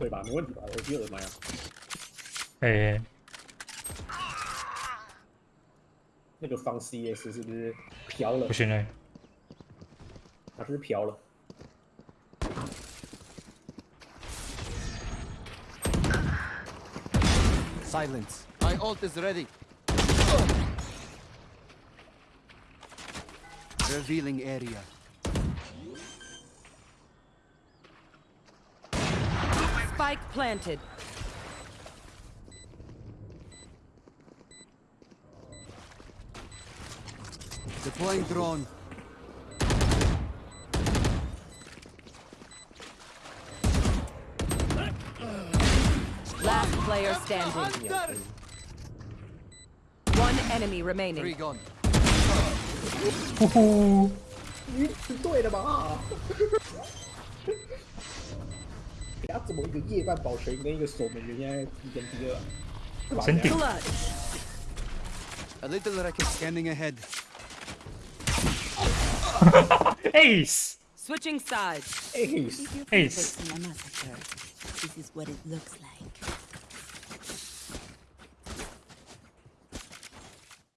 对吧？没问题吧？我记得怎么样？哎，那个方 CS 是不是飘了不？行嘞，它是不是飘了？Silence. My ult is ready. Revealing area. Spike planted. Deploying drone. Last player standing. One enemy Three remaining. gone. 呼呼，你是对的吧？他怎么一个夜半保全跟一个守门员现在一跟第二啊？是吧真顶 Clutch. A little wreckage scanning ahead. ace Switching sides. Ace， If you're Ace. facing a massacre, this is what it looks like.